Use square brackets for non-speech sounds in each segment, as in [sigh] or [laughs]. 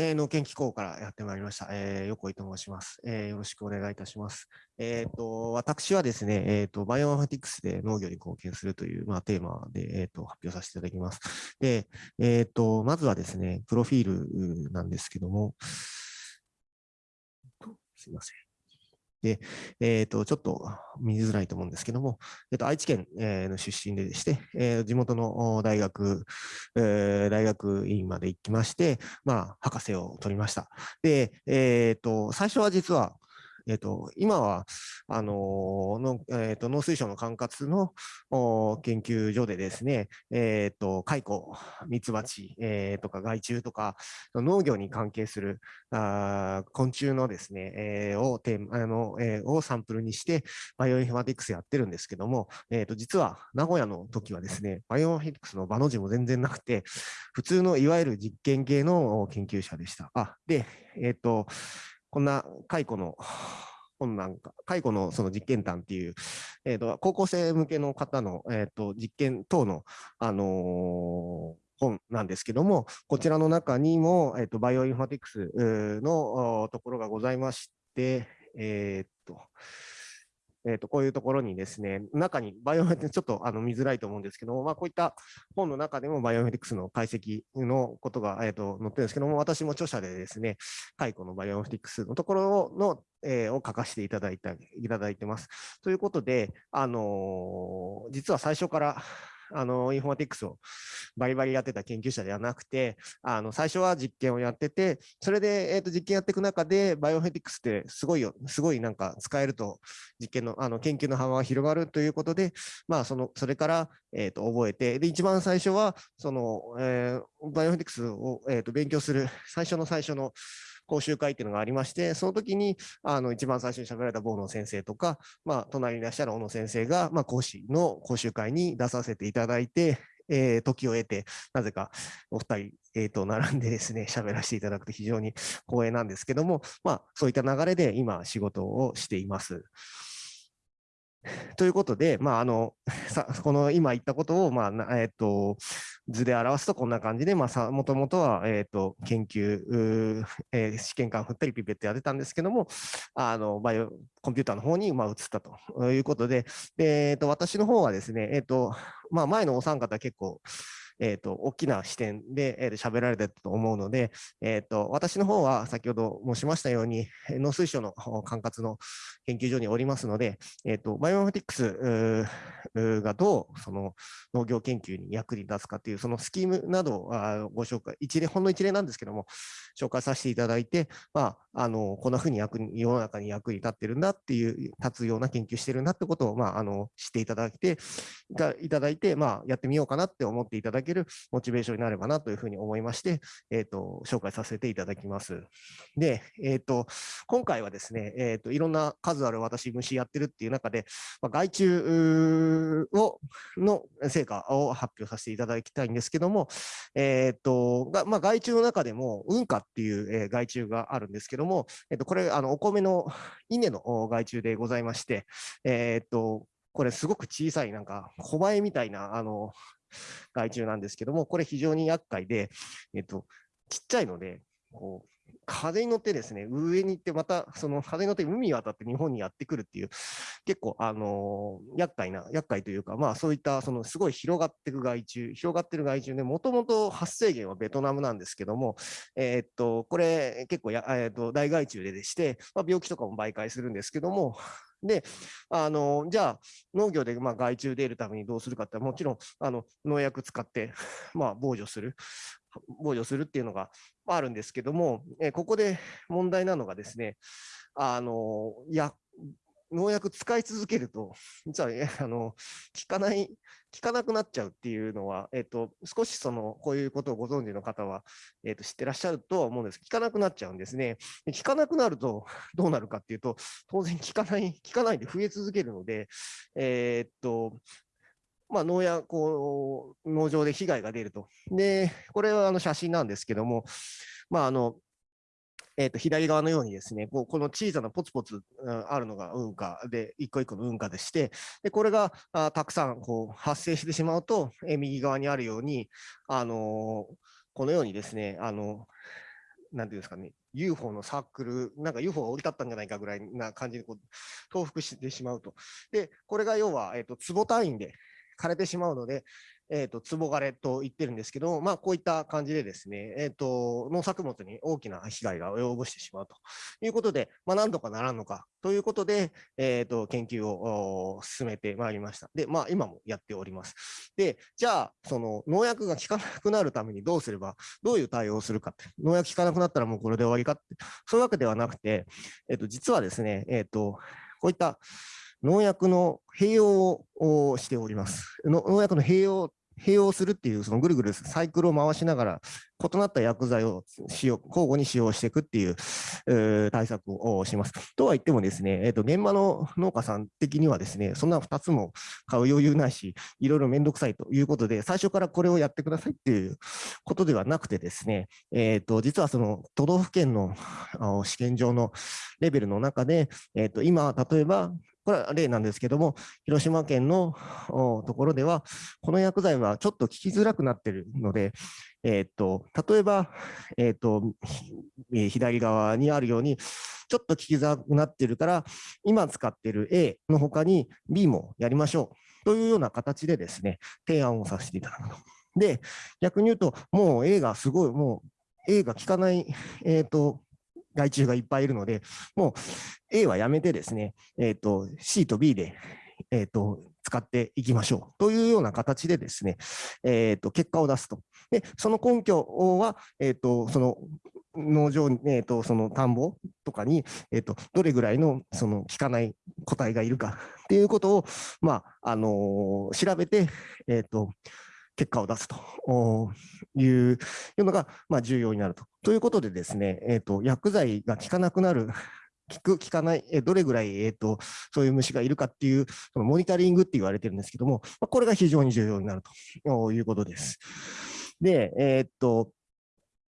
えー、農研機構からやってまいりました、えー、横井と申します、えー。よろしくお願いいたします。えーと、私はですね、えーと、バイオマフティクスで農業に貢献するという、まあ、テーマで、えーと、発表させていただきます。で、えーと、まずはですね、プロフィールなんですけども、すいません。で、えっ、ー、と、ちょっと見づらいと思うんですけども、えっ、ー、と、愛知県、えー、の出身でして、えー、地元の大学、えー、大学院まで行きまして、まあ、博士を取りました。で、えっ、ー、と、最初は実は、えっと、今は、あののえっと、農水省の管轄の研究所でですね、えっと、蚕、ミツバチ、えー、とか害虫とか、農業に関係するあ昆虫のですね、えー、をあの、えー、をサンプルにして、バイオインフォマティクスやってるんですけども、えっと、実は名古屋の時はですね、バイオインフォマティクスのバの字も全然なくて、普通のいわゆる実験系の研究者でした。あ、で、えっと、こんな蚕の本なんか、蚕のその実験談っていう、えーと、高校生向けの方の、えーと、実験等の、あのー、本なんですけども、こちらの中にも、えーと、バイオインフォマティクスのところがございまして、えっ、と、えー、とこういうところにですね、中にバイオメティクス、[laughs] ちょっとあの見づらいと思うんですけども、まあ、こういった本の中でもバイオインフォマティクスの解析のことが、えー、と載ってるんですけども、私も著者でですね、蚕のバイオインフォマティクスのところの、えー、を書かせていただいたいただいてます。ということで、あのー、実は最初からあの、インフォマティクスをバリバリやってた研究者ではなくて、あの、最初は実験をやってて、それで、えっ、ー、と、実験やっていく中で、バイオインフォマティクスってすごいよ、すごいなんか使えると、実験の、あの、研究の幅が広がるということで、まあ、その、それから、えっ、ー、と、覚えて、で、一番最初は、その、えー、バイオフェティクスを、えっ、と、勉強する最初の最初の、講習会っていうのがありまして、その時に、あの、一番最初に喋られた坊野先生とか、まあ、隣にいらっしゃる小野先生が、まあ、講師の講習会に出させていただいて、えー、時を得て、なぜかお二人、えー、と並んでですね、喋らせていただくと非常に光栄なんですけども、まあ、そういった流れで今、仕事をしています。[laughs] ということで、まあ、あの [laughs] さこの今言ったことを、まあえーと、図で表すとこんな感じで、まあ、もともとは、えーと、研究、[laughs] えー、試験管振ったりピペットやってたんですけども、あのバイオコンピューターの方に、まあ、移ったということで、でえーと、私の方はですね、えーとまあ、前のお三方結構、えーと、大きな視点で、えー、喋られてたと思うので、えーと、私の方は先ほど申しましたように、農水省の管轄の研究所におりますので、えーと、バイオマティクスがどうその農業研究に役に立つかという、そのスキームなどをご紹介、一例、ほんの一例なんですけども、紹介させていただいて、まあ、あのこんなふうに役に世の中に役に立ってるんだっていう、立つような研究してるんだってことを、まあ、あの知っていただいて、いただいて、まあ、やってみようかなって思っていただけるモチベーションになればなというふうに思いまして、えーと、紹介させていただきます。で、えーと、今回はですね、えーと、いろんな数ある私、虫やってるっていう中で、まあ、害虫をの成果を発表させていただきたいんですけども、えーとがまあ、害虫の中でも、運化っていう、えー、害虫があるんですけども、えー、とこれあの、お米の稲の害虫でございまして、えー、とこれすごく小さい、なんか、小バエみたいな、あの、害虫なんですけども、これ非常に厄介で、えっと、ちっちゃいので、こう風に乗ってですね、上に行って、またその風に乗って海に渡って日本にやってくるっていう、結構、あのー、厄介な、厄介というか、まあそういったそのすごい広がってる害虫、広がってる害虫で、もともと発生源はベトナムなんですけども、えー、っと、これ結構や、えー、っと大害虫ででして、まあ、病気とかも媒介するんですけども、で、あの、じゃあ、農業でまあ害虫出るためにどうするかって、もちろん、あの、農薬使って、[laughs] まあ、防除する、防除するっていうのがあるんですけども、えここで問題なのがですね、あの、や、農薬使い続けると、[laughs] 実は、あの効かない、効かなくなっちゃうっていうのは、えっと、少しそのこういうことをご存知の方は、えっと、知ってらっしゃるとは思うんです。効かなくなっちゃうんですね。効かなくなると [laughs] どうなるかっていうと、当然効かない、効かないで増え続けるので、えー、っと、まあ、農やこう農場で被害が出ると。で、これはあの写真なんですけども、まあ、あのえー、と左側のようにですね、こうこの小さなポツポツあるのが運河で、一個一個の運河でして、でこれがあたくさんこう発生してしまうと、えー、右側にあるように、あのー、このようにですね、あのなんていうんですかね、UFO のサークル、なんか UFO が降り立ったんじゃないかぐらいな感じでこう重複してしまうと。で、これが要は、えっ、と、坪単位で枯れてしまうので、えっ、と、壺枯れと言ってるんですけど、まあ、こういった感じでですね、えっ、と、農作物に大きな被害が及ぼしてしまうということで、まあ、何度かならんのかということで、えっ、と、研究を進めてまいりました。で、まあ、今もやっております。で、じゃあ、その農薬が効かなくなるためにどうすれば、どういう対応をするかって、農薬効かなくなったらもうこれで終わりかって、そういうわけではなくて、えっ、と、実はですね、えっ、と、こういった農薬の併用をしております。農薬の併用併用するっていう、そのぐるぐるサイクルを回しながら、異なった薬剤を使用交互に使用していくっていう、対策をします。とは言ってもですね、えーと、現場の農家さん的にはですね、そんな2つも買う余裕ないし、いろいろめんどくさいということで、最初からこれをやってくださいっていうことではなくてですね、えーと、実はその都道府県の試験場のレベルの中で、えーと今、例えばこれは例なんですけども、広島県のところでは、この薬剤はちょっと効きづらくなっているので、え、っと例えば、え、っと左側にあるように、ちょっと効きづらくなってるから、今使ってる A の他に B もやりましょうというような形でですね、提案をさせていただくと。で、逆に言うと、もう A がすごい、もう A が効かない、えー、と害虫がいっぱいいるので、もう A はやめてですね、えーと、C と B で、えーと、使っていきましょうというような形でですね、えーと、結果を出すと。で、その根拠は、えー、とその農場、えー、とその田んぼとかに、えー、とどれぐらいのその効かない個体がいるか [laughs] っていうことを、まああのー、調べて、えー、と結果を出すというのが、まあ、重要になると。ということでですね、えーと、薬剤が効かなくなる聞く、効かない、えどれぐらい、えーと、そういう虫がいるかっていう、そのモニタリングって言われてるんですけども、ま、これが非常に重要になるということです。で、えー、っと、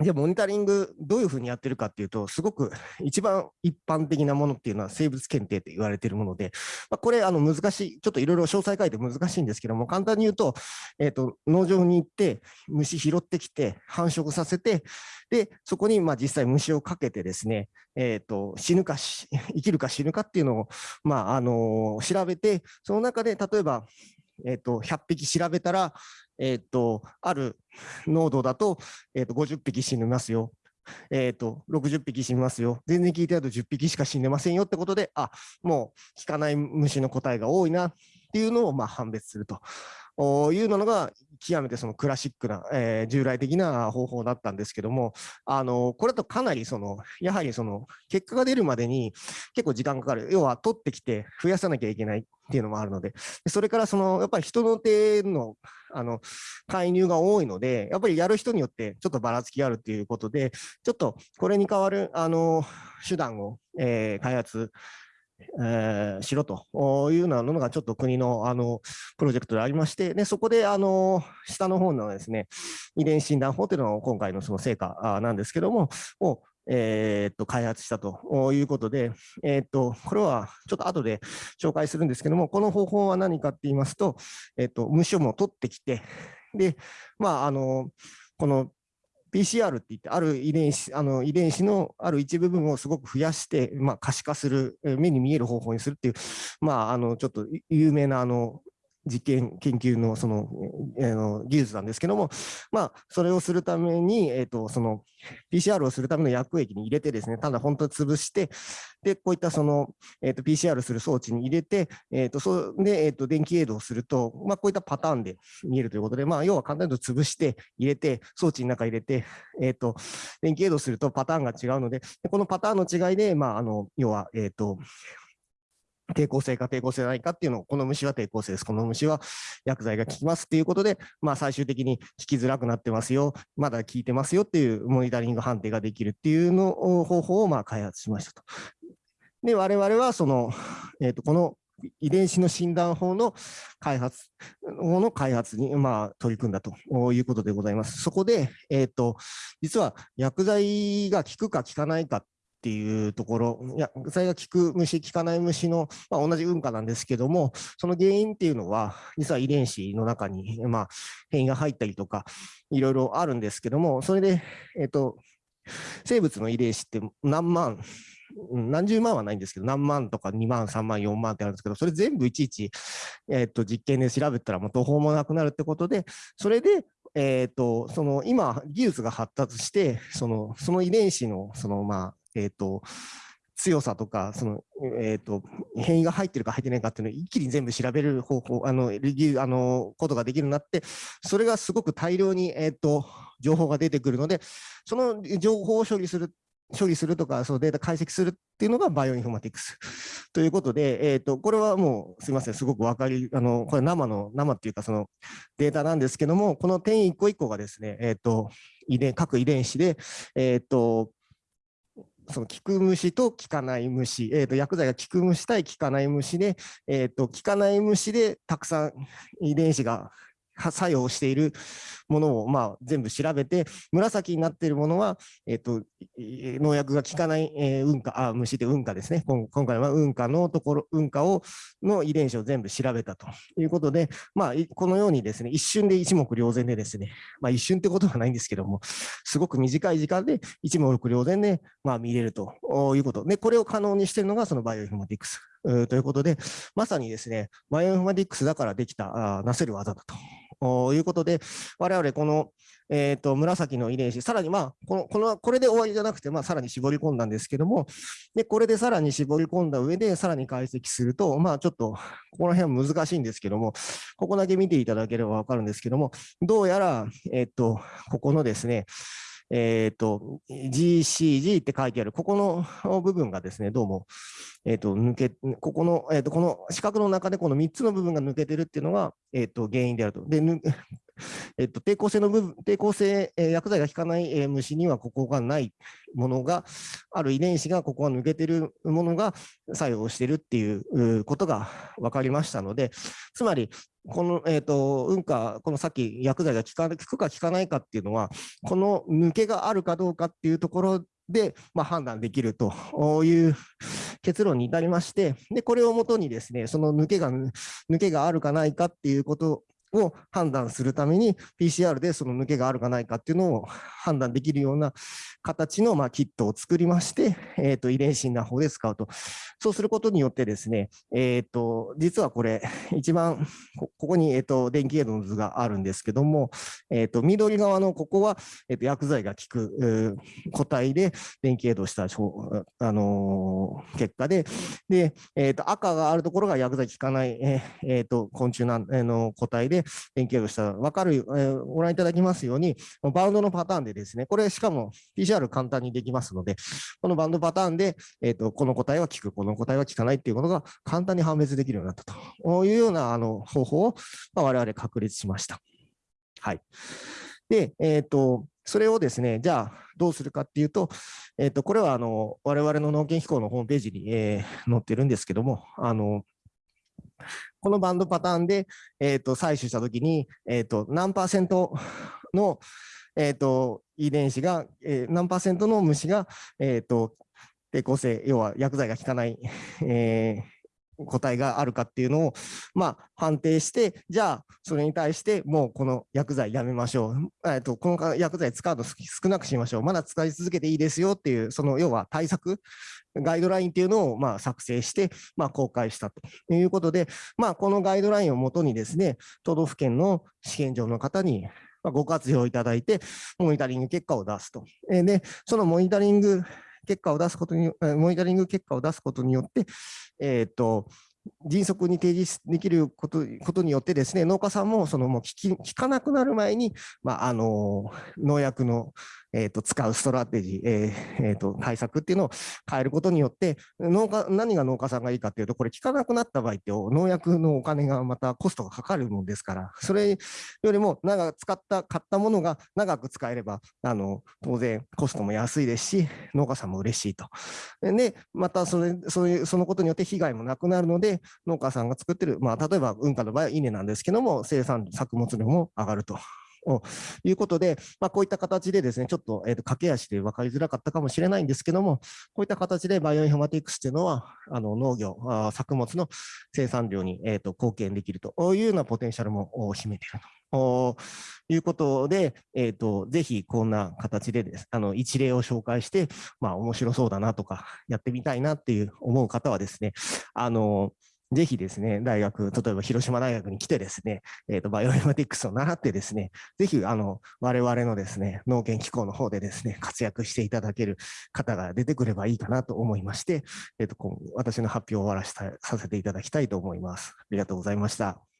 じゃあモニタリングどういうふうにやってるかっていうと、すごく [laughs] 一番一般的なものっていうのは生物検定って言われているもので、まあ、これあの難しい、ちょっといろいろ詳細書いて難しいんですけども、簡単に言うと、えーと、農場に行って虫拾ってきて繁殖させて、で、そこにまあ実際虫をかけてですね、えーと、死ぬか生きるか死ぬかっていうのを、まああの、調べて、その中で例えば、えーと100匹調べたら、え、ー、と、ある濃度だと、え、ー、と、50匹死にますよ。え、ー、と、60匹死にますよ。全然聞いてると10匹しか死んでませんよってことで、あ、もう効かない虫の個体が多いなっていうのをまあ判別すると。いうのが極めてそのクラシックな、えー、従来的な方法だったんですけども、あのこれとかなりそのやはりその結果が出るまでに結構時間かかる、要は取ってきて増やさなきゃいけないっていうのもあるので、それからそのやっぱり人の手のあの介入が多いので、やっぱりやる人によってちょっとばらつきがあるということで、ちょっとこれに代わるあの手段を、えー、開発えー、しろと。いうようなのがちょっと国のあのプロジェクトでありまして、でそこであの下の方のですね遺伝子診断法というのが今回のその成果なんですけども、をえー、っと開発したということで、えー、っとこれはちょっと後で紹介するんですけども、この方法は何かって言いますと、えー、っと虫をも取ってきて、で、まあ、あのこの PCR って言って、ある遺伝子あの遺伝子のある一部分をすごく増やして、まあ、可視化する、目に見える方法にするっていう、まあ、あのちょっと有名なあの実験研究のその、えー、の技術なんですけども、まあ、それをするために、えーと、その PCR をするための薬液に入れてですね、ただ本当に潰して、で、こういったその、えーと、PCR する装置に入れて、えーと、そで、えー、と電気エイドをすると、まあ、こういったパターンで見えるということで、まあ、要は簡単に言うと潰して入れて、装置の中入れて、えー、と電気エイドするとパターンが違うので、このパターンの違いで、まあ、あの要は、えー、と抵抗性か抵抗性ないかっていうのを、この虫は抵抗性です。この虫は薬剤が効きますっていうことで、まあ、最終的に効きづらくなってますよ、まだ効いてますよっていうモニタリング判定ができるっていうの方法をまあ開発しましたと。で、我々はその、えー、とこの遺伝子の診断法の開発、法の開発に、まあ、取り組んだということでございます。そこで、えっ、ー、と、実は薬剤が効くか効かないかっていうところ、いや、それが効く虫、効かない虫の、まあ、同じ運化なんですけども、その原因っていうのは、実は遺伝子の中に、まあ、変異が入ったりとか、いろいろあるんですけども、それで、えっ、と、生物の遺伝子って何万、何十万はないんですけど、何万とか2万、3万、4万ってあるんですけど、それ全部いちいち、えー、と実験で調べたらもう途方もなくなるってことで、それで、えー、とその今、技術が発達して、そのその遺伝子のその、まあえー、と強さとか、その、えっ、ー、と、変異が入ってるか入ってないかっていうのを一気に全部調べる方法、あの、レギュあの、ことができるようになって、それがすごく大量に、えっ、ー、と、情報が出てくるので、その情報を処理する処理するとか、そのデータ解析するっていうのがバイオインフォマティクス。ということで、えっ、ー、と、これはもうすみません、すごく分かり、あの、これ生の、生っていうかそのデータなんですけども、この点一個一個がですね、えっ、と、遺伝、各遺伝子で、えっ、と、その効く虫と効かない虫、えー、と薬剤が効く虫対効かない虫で、えー、と効かない虫でたくさん遺伝子が作用しているものを、まあ、全部調べて、紫になっているものは、えっ、ー、と、農薬が効かない、えー、運化、あ、虫で運化ですね。今回は運化のところ、運化を、の遺伝子を全部調べたということで、まあ、このようにですね、一瞬で一目瞭然でですね、まあ、一瞬ってことはないんですけども、すごく短い時間で一目瞭然で、まあ、見れるということ。で、これを可能にしているのが、そのバイオインフォマティクスということで、まさにですね、バイオインフォマティクスだからできた、あなせる技だと。ということで、我々この、えーと、紫の遺伝子、さらに、まあ、このこのこれで終わりじゃなくて、まあ、さらに絞り込んだんですけども、でこれでさらに絞り込んだ上で、さらに解析すると、まあ、ちょっと、ここら辺は難しいんですけども、ここだけ見ていただければ分かるんですけども、どうやら、えっ、ー、と、ここのですね、えっ、ー、と、GCG って書いてある、ここの部分がですね、どうも、えっ、ー、と、抜け、ここの、えっ、ー、と、この四角の中でこの3つの部分が抜けてるっていうのが、えっ、と、原因であると。で、[laughs] えっと、抵抗性の部分、抵抗性、えー、薬剤が効かない、えー、虫にはここがないものが、ある遺伝子がここが抜けてるものが作用してるっていうことが分かりましたので、つまり、この、えっ、ー、と、運か、このさっき薬剤が効か効くか効かないかっていうのは、この抜けがあるかどうかっていうところで、まあ、判断できるという結論に至りまして、で、これをもとにですね、その抜けが、抜けがあるかないかっていうことを判断するために PCR でその抜けがあるかないかっていうのを判断できるような形のまあキットを作りまして、えー、と遺伝子な方で使うと。そうすることによってですね、えー、と実はこれ一番ここに、えー、と電気エイドの図があるんですけども、えー、と緑側のここは、えー、と薬剤が効く個体で電気エイドした、あの、結果で、で、えー、と赤があるところが薬剤効かない、えー、と昆虫なん、えの個体で、連携をしたら分かる、えー、ご覧いただきますように、バウンドのパターンでですね、これしかも PCR 簡単にできますので、このバウンドパターンで、えーと、この答えは効く、この答えは効かないっていうことが簡単に判別できるようになったというようなあの方法を、まあ、我々確立しました。はい。で、えっ、ー、と、それをですね、じゃあどうするかっていうと、えっ、ー、と、これはあの我々の農研機構のホームページに、えー、載ってるんですけども、あのこのバンドパターンで、えーと、採取したときに、えーと、何パーセントの、えーと、遺伝子が、えー、何パーセントの虫が、えー、と抵抗性、要は薬剤が効かない、えー、個体があるかっていうのを、まあ、判定して、じゃあ、それに対して、もうこの薬剤やめましょう。えっと、この薬剤使うの少なくしましょう。まだ使い続けていいですよっていう、その要は対策、ガイドラインっていうのをまあ作成して、まあ、公開したということで、まあ、このガイドラインをもとにですね、都道府県の試験場の方にご活用いただいて、モニタリング結果を出すと。で、そのモニタリング結果を出すことに、モニタリング結果を出すことによって、えっ、ー、と、迅速に提示できることことによってですね、農家さんもそのもう聞かなくなる前に、まあ、あの農薬のえー、と使うストラテジー、えーえー、と対策っていうのを変えることによって農家、何が農家さんがいいかっていうと、これ効かなくなった場合って農薬のお金がまたコストがかかるもんですから、それよりも長く使った、買ったものが長く使えれば、あの当然コストも安いですし、農家さんも嬉しいと。で、またそれそういうそのことによって被害もなくなるので、農家さんが作ってる、まあ、例えば運河の場合は稲なんですけども、生産作物量も上がるとということで、まあ、こういった形でですね、ちょっと,、えー、と駆け足で分かりづらかったかもしれないんですけども、こういった形でバイオインフォマティクスというのは、あの農業あ、作物の生産量に、えー、と貢献できるというようなポテンシャルも秘めていると。いうことで、えーと、ぜひこんな形でです、あの一例を紹介して、まあ、面白そうだなとか、やってみたいなっていう思う方はですね、あのぜひですね、大学、例えば広島大学に来てですね、えっ、ー、と、バイオインフォマティクスを習ってですね、ぜひ、あの、我々のですね、農研機構の方でですね、活躍していただける方が出てくればいいかなと思いまして、えっ、ー、と、私の発表を終わらせさせていただきたいと思います。ありがとうございました。